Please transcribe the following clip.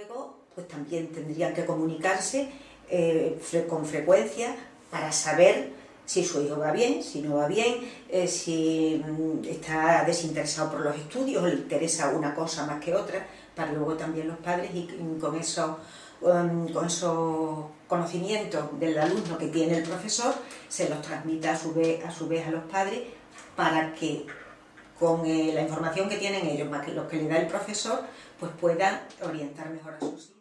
luego, pues también tendrían que comunicarse eh, con frecuencia para saber si su hijo va bien, si no va bien, eh, si mm, está desinteresado por los estudios le interesa una cosa más que otra, para luego también los padres y con esos, um, con esos conocimientos del alumno que tiene el profesor se los transmita a su vez a, su vez a los padres para que con eh, la información que tienen ellos más que los que le da el profesor pues puedan orientar mejor a sus hijos.